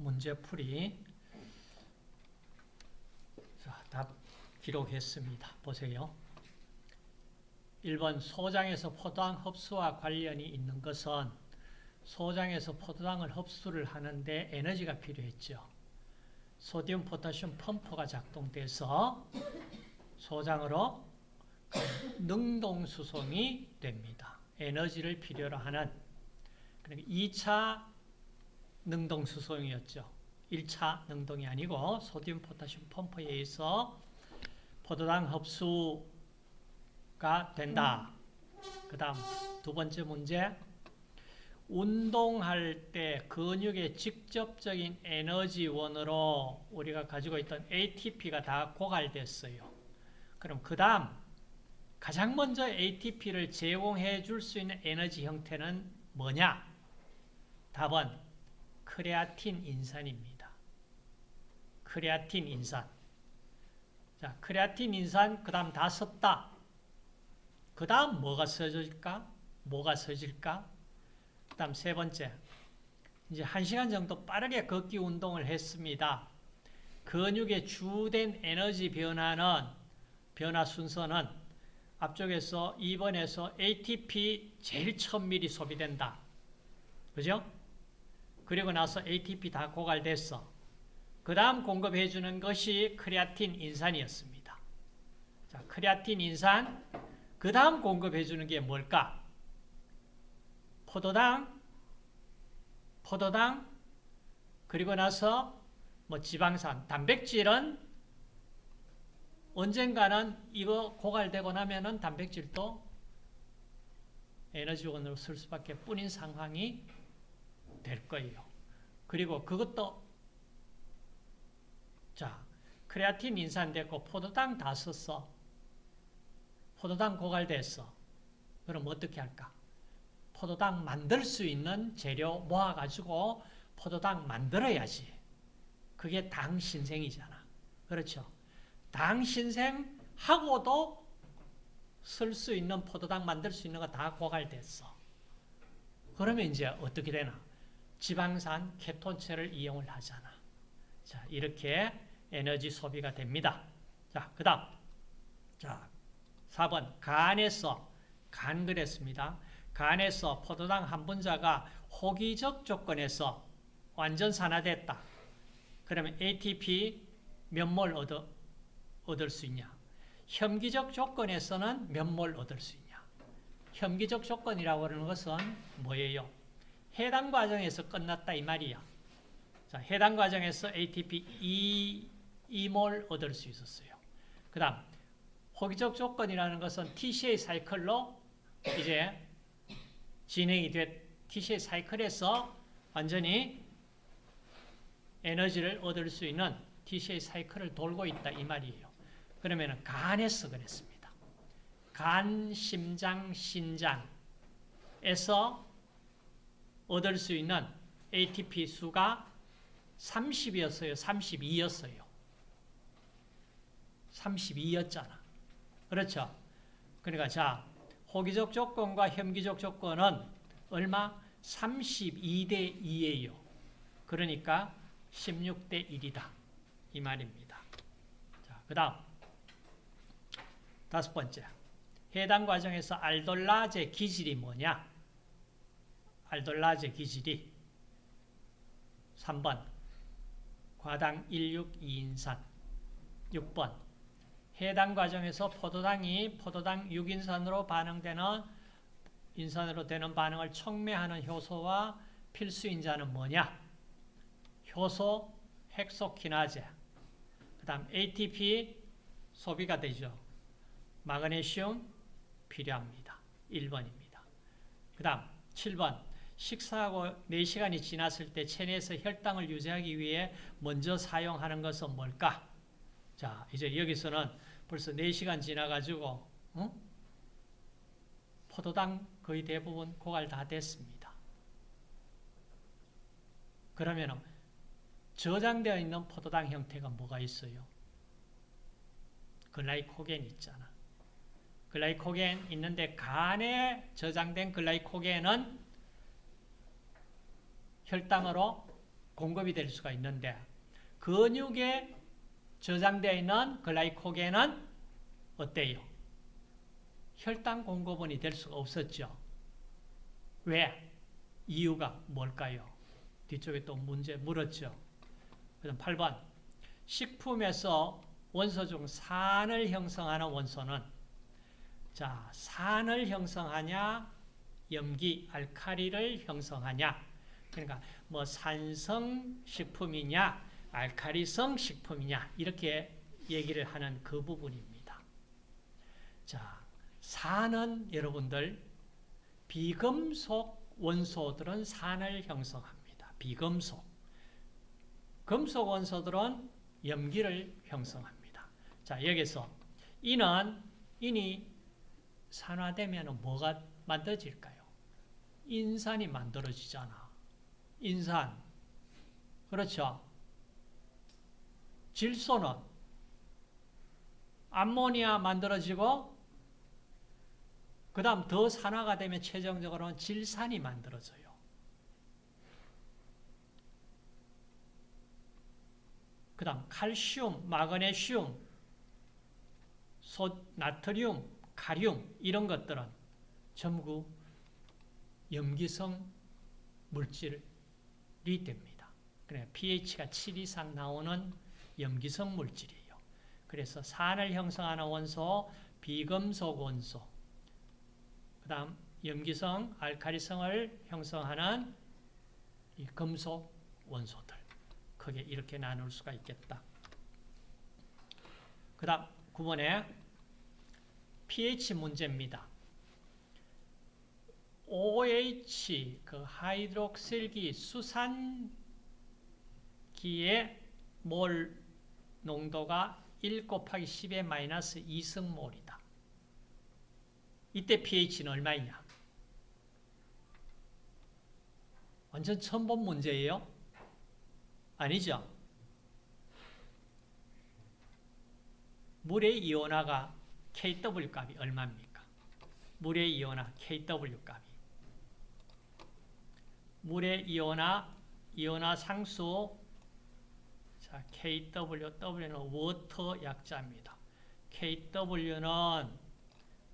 문제풀이. 자, 답 기록했습니다. 보세요. 1번 소장에서 포도당 흡수와 관련이 있는 것은 소장에서 포도당을 흡수를 하는데 에너지가 필요했죠. 소디움 포타슘 펌프가 작동돼서 소장으로 능동수송이 됩니다. 에너지를 필요로 하는 그러니까 2차 능동수송이었죠. 1차 능동이 아니고 소디움 포타슘 펌프에 의해서 포도당 흡수가 된다. 그 다음 두 번째 문제 운동할 때 근육의 직접적인 에너지원으로 우리가 가지고 있던 ATP가 다 고갈됐어요. 그럼 그 다음 가장 먼저 ATP를 제공해 줄 수 있는 에너지 형태는 뭐냐? 답은 크레아틴 인산입니다. 크레아틴 인산. 자, 크레아틴 인산 그 다음 다 썼다. 그 다음 뭐가 써질까? 뭐가 써질까? 그 다음 세 번째. 이제 한 시간 정도 빠르게 걷기 운동을 했습니다. 근육의 주된 에너지 변화는, 변화 순서는 앞쪽에서 2번에서 ATP 제일 처음 미리 소비된다. 그죠? 그리고 나서 ATP 다 고갈됐어. 그 다음 공급해주는 것이 크레아틴 인산이었습니다. 자, 크레아틴 인산, 그 다음 공급해주는 게 뭘까? 포도당, 포도당, 그리고 나서 뭐 지방산, 단백질은 언젠가는 이거 고갈되고 나면은 단백질도 에너지원으로 쓸 수밖에 뿐인 상황이 될 거예요. 그리고 그것도 자 크레아틴 인산됐고 포도당 다 썼어. 포도당 고갈됐어. 그럼 어떻게 할까? 포도당 만들 수 있는 재료 모아가지고 포도당 만들어야지. 그게 당 신생이잖아. 그렇죠? 당 신생하고도 쓸 수 있는 포도당 만들 수 있는 거 다 고갈됐어. 그러면 이제 어떻게 되나? 지방산 케톤체를 이용을 하잖아. 자, 이렇게 에너지 소비가 됩니다. 자, 그 다음. 자, 4번. 간에서, 간 그랬습니다. 간에서 포도당 한 분자가 호기적 조건에서 완전 산화됐다. 그러면 ATP 몇 몰 얻어, 얻을 수 있냐? 혐기적 조건에서는 몇 몰 얻을 수 있냐? 혐기적 조건이라고 하는 것은 뭐예요? 해당 과정에서 끝났다 이 말이야. 자, 해당 과정에서 ATP 2, 2몰 얻을 수 있었어요. 그 다음 호기적 조건이라는 것은 TCA 사이클로 이제 진행이 됐 TCA 사이클에서 완전히 에너지를 얻을 수 있는 TCA 사이클을 돌고 있다 이 말이에요. 그러면 간에서 그랬습니다. 간, 심장, 신장에서 얻을 수 있는 ATP 수가 30이었어요. 32였어요. 32였잖아. 그렇죠? 그러니까 자, 호기적 조건과 혐기적 조건은 얼마? 32대 2예요. 그러니까 16대 1이다. 이 말입니다. 자, 그 다음 다섯 번째. 해당 과정에서 알돌라제 기질이 뭐냐? 알돌라제 기질이 3번 과당 16이인산 6번 해당 과정에서 포도당이 포도당 6인산으로 반응되는 인산으로 되는 반응을 촉매하는 효소와 필수인자는 뭐냐? 효소 헥소키나제 그 다음 ATP 소비가 되죠. 마그네슘 필요합니다. 1번입니다. 그 다음 7번 식사하고 4시간이 지났을 때 체내에서 혈당을 유지하기 위해 먼저 사용하는 것은 뭘까? 자, 이제 여기서는 벌써 4시간 지나가지고 어? 포도당 거의 대부분 고갈 다 됐습니다. 그러면 저장되어 있는 포도당 형태가 뭐가 있어요? 글라이코겐 있잖아. 글라이코겐 있는데 간에 저장된 글라이코겐은 혈당으로 공급이 될 수가 있는데 근육에 저장되어 있는 글라이코겐은 어때요? 혈당 공급원이 될 수가 없었죠. 왜? 이유가 뭘까요? 뒤쪽에 또 문제 물었죠. 그럼 8번 식품에서 원소 중 산을 형성하는 원소는 자 산을 형성하냐 염기 알카리를 형성하냐 그러니까 뭐 산성 식품이냐 알카리성 식품이냐 이렇게 얘기를 하는 그 부분입니다. 자 산은 여러분들 비금속 원소들은 산을 형성합니다. 비금속 금속 원소들은 염기를 형성합니다. 자, 여기서 이는 인이 산화되면 뭐가 만들어질까요? 인산이 만들어지잖아. 인산. 그렇죠? 질소는 암모니아 만들어지고 그 다음 더 산화가 되면 최종적으로는 질산이 만들어져요. 그 다음 칼슘, 마그네슘, 소, 나트륨, 카륨 이런 것들은 전부 염기성 물질이 됩니다. 그래 pH가 7 이상 나오는 염기성 물질이에요. 그래서 산을 형성하는 원소, 비금속 원소, 그 다음 염기성, 알카리성을 형성하는 이 금속 원소들. 크게 이렇게 나눌 수가 있겠다. 그 다음 9번에 pH 문제입니다. OH, 그 하이드록실기 수산기의 몰 농도가 1 곱하기 10의 마이너스 2승몰이다. 이때 pH는 얼마이냐? 완전 처음 본 문제예요. 아니죠? 물의 이온화가 KW 값이 얼마입니까? 물의 이온화 KW 값이 물의 이온화 이온화 상수 자 KW W는 워터 약자입니다. KW는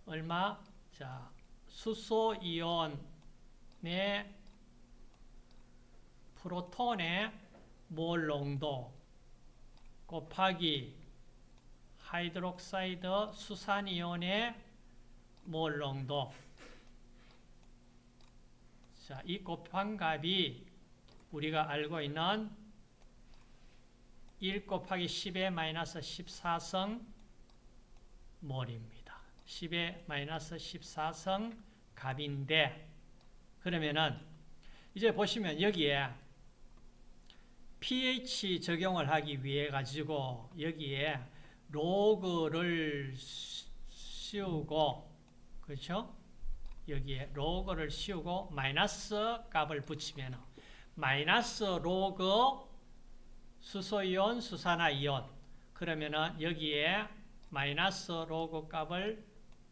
얼마? 자 수소 이온의 프로톤의 몰 농도 곱하기 hydroxide 수산이온의 몰 농도 자, 이 곱한 값이 우리가 알고 있는 1 곱하기 10의 마이너스 14승 몰입니다. 10의 마이너스 14승 값인데 그러면은 이제 보시면 여기에 pH 적용을 하기 위해 가지고 여기에 로그를 씌우고 그렇죠? 여기에 로그를 씌우고 마이너스 값을 붙이면 마이너스 로그 수소이온, 수산화이온 그러면은 여기에 마이너스 로그 값을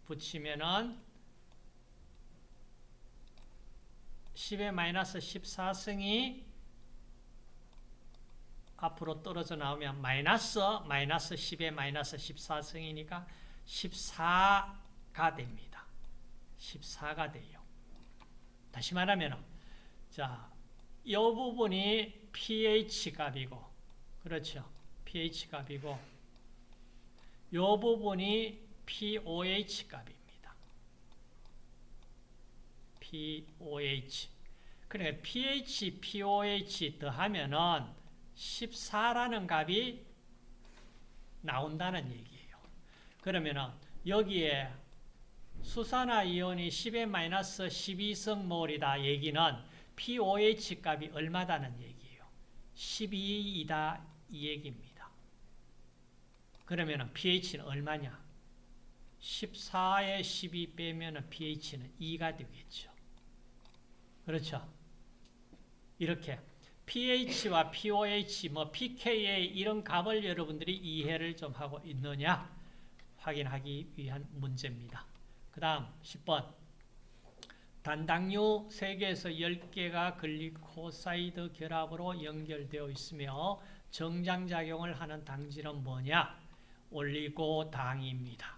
붙이면은 10의 마이너스 14승이 앞으로 떨어져 나오면 마이너스 마이너스 10의 마이너스 14승이니까 14가 됩니다. 14가 돼요. 다시 말하면 자, 이 부분이 pH 값이고 그렇죠. pH 값이고 이 부분이 pOH 값입니다. pOH 그러니까 pH, pOH 더하면은 14라는 값이 나온다는 얘기예요. 그러면은 여기에 수산화 이온이 10의 마이너스 12성 몰이다 얘기는 pOH 값이 얼마다는 얘기예요. 12이다 이 얘기입니다. 그러면은 pH는 얼마냐? 14에 12 빼면은 pH는 2가 되겠죠. 그렇죠? 이렇게 pH와 pOH, 뭐 pKa 이런 값을 여러분들이 이해를 좀 하고 있느냐 확인하기 위한 문제입니다. 그 다음 10번 단당류 3개에서 10개가 글리코사이드 결합으로 연결되어 있으며 정장작용을 하는 당질은 뭐냐? 올리고당입니다.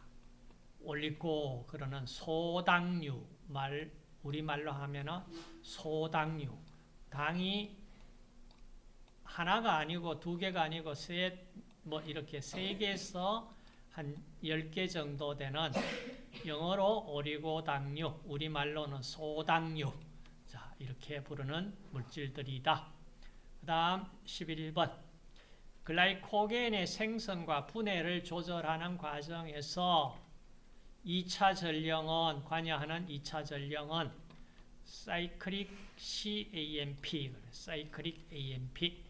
올리고 그러는 소당류 말 우리말로 하면은 소당류 당이 하나가 아니고 두 개가 아니고 세뭐 이렇게 세 개에서 한 10개 정도 되는 영어로 오리고당류, 우리말로는 소당류. 자, 이렇게 부르는 물질들이다. 그 다음 11번. 글라이코겐의 생성과 분해를 조절하는 과정에서 2차 전령은, 관여하는 2차 전령은 사이클릭 CAMP, 사이클릭 AMP.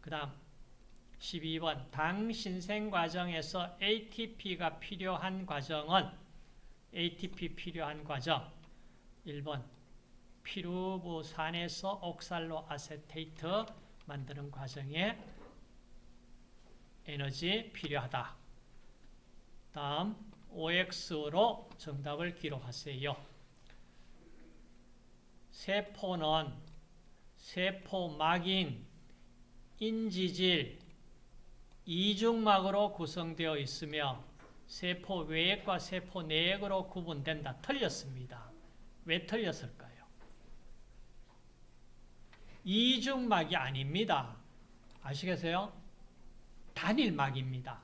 그 다음 12번 당 신생 과정에서 ATP가 필요한 과정은 ATP 필요한 과정 1번 피루부산에서 옥살로 아세테이트 만드는 과정에 에너지 필요하다. 다음 OX로 정답을 기록하세요. 세포는 세포막인 인지질 이중막으로 구성되어 있으며 세포 외액과 세포 내액으로 구분된다. 틀렸습니다. 왜 틀렸을까요? 이중막이 아닙니다. 아시겠어요? 단일막입니다.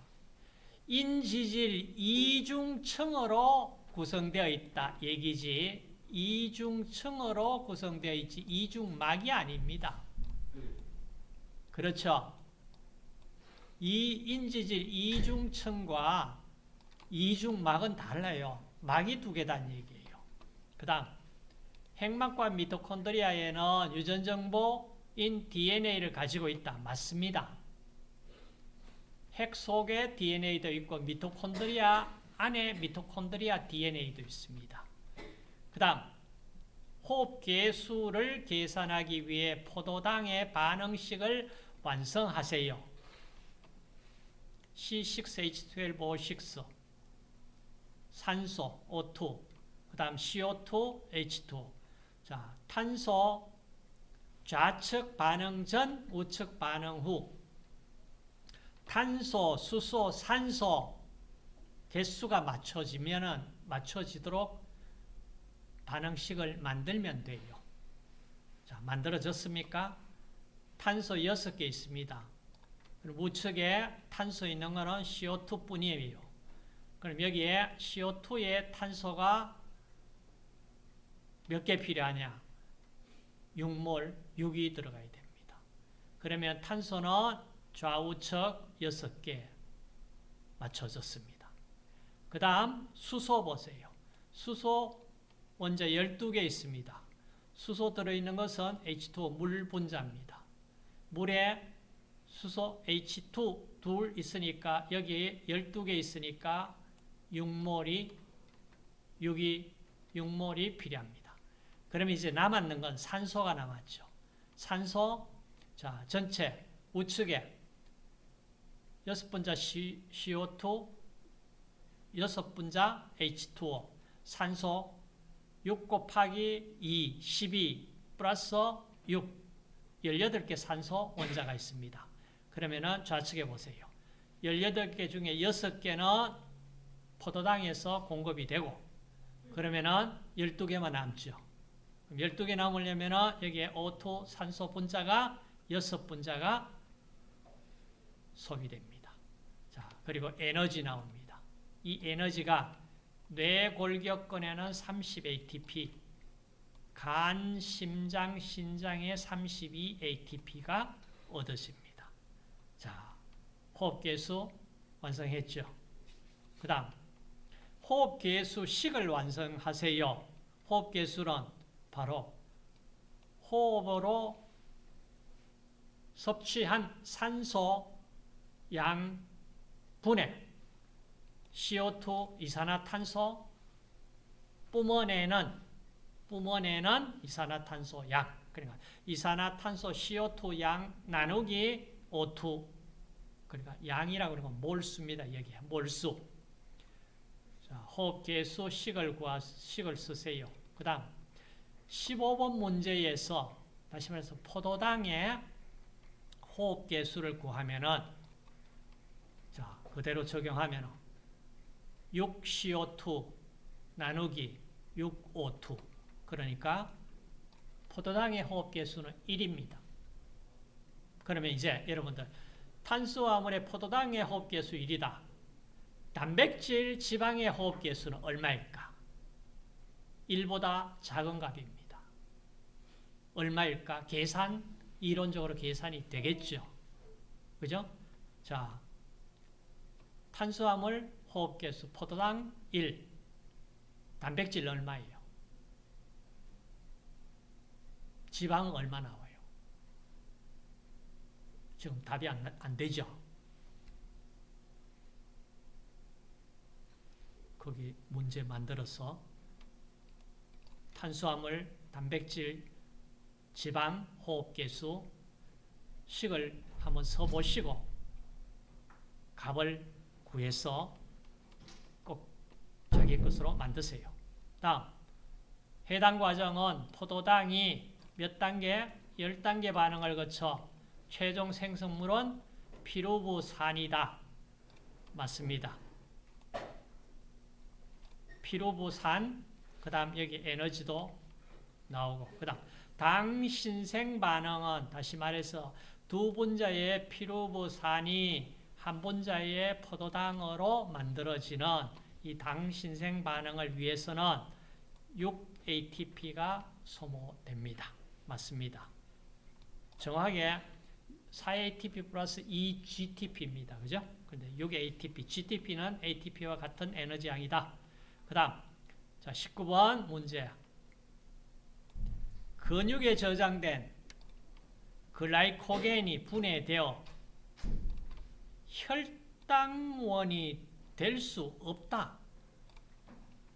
인지질 이중층으로 구성되어 있다 얘기지 이중층으로 구성되어 있지 이중막이 아닙니다. 그렇죠? 이 인지질 이중층과 이중막은 달라요. 막이 두 개다는 얘기예요. 그 다음 핵막과 미토콘드리아에는 유전정보인 DNA를 가지고 있다. 맞습니다. 핵 속에 DNA도 있고 미토콘드리아 안에 미토콘드리아 DNA도 있습니다. 그 다음 호흡계 수를 계산하기 위해 포도당의 반응식을 완성하세요. C6H12O6 산소 O2 그 다음 CO2 H2 자 탄소 좌측 반응 전 우측 반응 후 탄소, 수소, 산소 개수가 맞춰지면은 맞춰지도록 반응식을 만들면 돼요. 자, 만들어졌습니까? 탄소 6개 있습니다. 우측에 탄소 있는 거는 CO2 뿐이에요. 그럼 여기에 CO2에 탄소가 몇 개 필요하냐? 6몰, 6이 들어가야 됩니다. 그러면 탄소는 좌우측 6개 맞춰졌습니다. 그 다음 수소 보세요. 수소 원자 12개 있습니다. 수소 들어있는 것은 H2O 물 분자입니다. 물에 수소 H2 둘 있으니까 여기 12개 있으니까 6몰이 6이 6몰이 필요합니다. 그러면 이제 남았는 건 산소가 남았죠. 산소 자 전체 우측에 여섯 분자 CO2 여섯 분자 H2O 산소 6 곱하기 2 12 플러스 6 18개 산소 원자가 있습니다. 그러면은 좌측에 보세요. 18개 중에 6개는 포도당에서 공급이 되고 그러면은 12개만 남죠. 12개 남으려면은 여기에 O2 산소 분자가 6분자가 소비됩니다. 자, 그리고 에너지 나옵니다. 이 에너지가 뇌골격근에는 30 ATP, 간, 심장, 신장에 32 ATP가 얻어집니다. 자, 호흡계수 완성했죠. 그 다음 호흡계수 식을 완성하세요. 호흡계수는 바로 호흡으로 섭취한 산소 양 분해 CO2 이산화탄소 뿜어내는 뿜어내는 이산화탄소 양 그러니까 이산화탄소 CO2 양 나누기 O2 그러니까 양이라고 그러면 몰수입니다. 여기 몰수. 자, 호흡계수 식을 구하 식을 쓰세요. 그 다음 15번 문제에서 다시 말해서 포도당의 호흡 개수를 구하면은 자 그대로 적용하면 6CO2 나누기 6O2 그러니까 포도당의 호흡 개수는 1입니다. 그러면 이제 여러분들 탄수화물의 포도당의 호흡 개수 1이다. 단백질 지방의 호흡 개수는 얼마일까? 1보다 작은 값입니다. 얼마일까? 계산 이론적으로 계산이 되겠죠. 그죠? 자, 탄수화물 호흡 개수 포도당 1. 단백질 얼마예요? 지방은 얼마 나와요? 지금 답이 안, 안 되죠? 거기 문제 만들어서 탄수화물, 단백질, 지방, 호흡계수, 식을 한번 써보시고 값을 구해서 꼭 자기 것으로 만드세요. 다음 해당 과정은 포도당이 몇 단계? 10단계 반응을 거쳐 최종 생성물은 피루부산이다. 맞습니다. 피루부산, 그 다음 여기 에너지도 나오고, 그 다음 당신생 반응은 다시 말해서 두 분자의 피루부산이 한 분자의 포도당으로 만들어지는 이 당신생 반응을 위해서는 6ATP가 소모됩니다. 맞습니다. 정확하게 4ATP 플러스 2GTP입니다. 그죠? 근데 6ATP, GTP는 ATP와 같은 에너지 양이다. 그 다음, 자, 19번 문제. 근육에 저장된 글라이코겐이 분해되어 혈당원이 될 수 없다.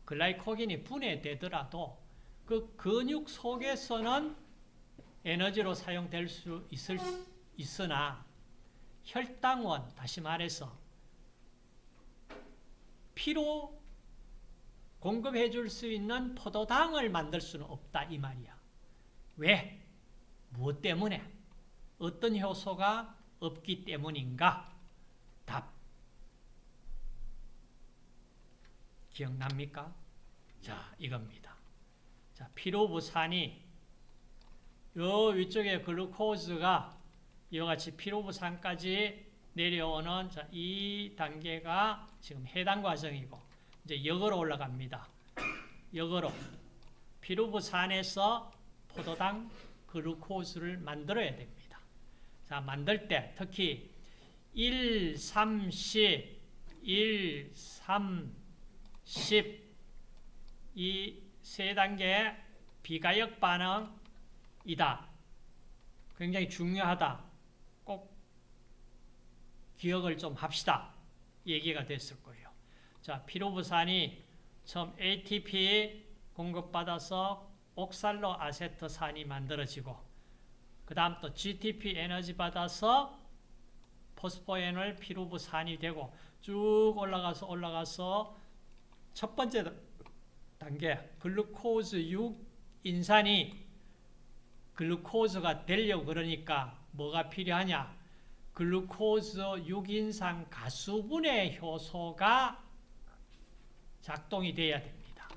글라이코겐이 분해되더라도 그 근육 속에서는 에너지로 사용될 수 있을, 있으나 혈당원, 다시 말해서 피로 공급해 줄 수 있는 포도당을 만들 수는 없다 이 말이야. 왜? 무엇 때문에? 어떤 효소가 없기 때문인가? 답. 기억납니까? 자, 이겁니다. 자, 피로부산이 요 위쪽에 글루코즈가 이와 같이 피로부산까지 내려오는 자, 이 단계가 지금 해당 과정이고 이제 역으로 올라갑니다. 역으로 피로부산에서 포도당 글루코즈를 만들어야 됩니다. 자, 만들 때 특히 1, 3, 10, 1, 3, 10, 이 세 단계 비가역 반응이다. 굉장히 중요하다. 꼭 기억을 좀 합시다. 얘기가 됐을 거예요. 자, 피로부산이 처음 ATP 공급받아서 옥살로 아세트산이 만들어지고 그 다음 또 GTP 에너지 받아서 포스포엔올 피루부산이 되고 쭉 올라가서 올라가서 첫 번째 단계 글루코즈 6인산이 글루코즈가 되려고 그러니까 뭐가 필요하냐 글루코즈 6인산 가수분해 효소가 작동이 돼야 됩니다.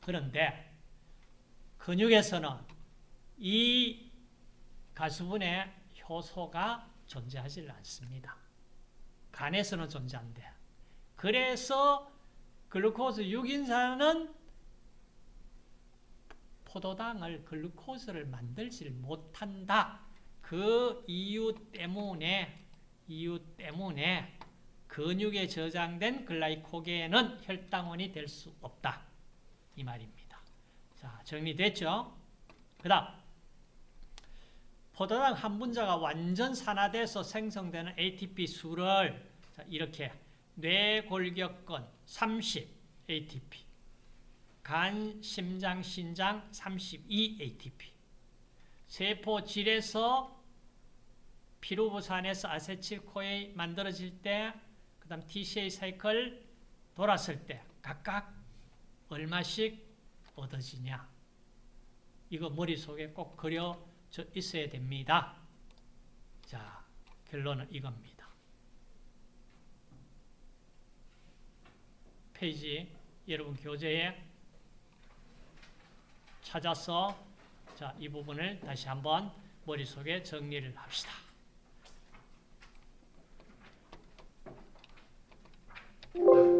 그런데 근육에서는 이 가수분해 효소가 존재하지 않습니다. 간에서는 존재한대. 그래서 글루코즈 6인산은 포도당을 글루코즈를 만들지 못한다. 그 이유 때문에 이유 때문에 근육에 저장된 글라이코겐은 혈당원이 될 수 없다. 이 말입니다. 자, 정리됐죠? 그 다음 포도당 한 분자가 완전 산화돼서 생성되는 ATP 수를 이렇게 뇌골격근 30 ATP 간, 심장, 신장 32 ATP 세포질에서 피루부산에서 아세틸코에 만들어질 때, 그 다음 TCA 사이클 돌았을 때 각각 얼마씩 얻어지냐. 이거 머릿속에 꼭 그려져 있어야 됩니다. 자, 결론은 이겁니다. 페이지 여러분 교재에 찾아서 자, 이 부분을 다시 한번 머릿속에 정리를 합시다. you.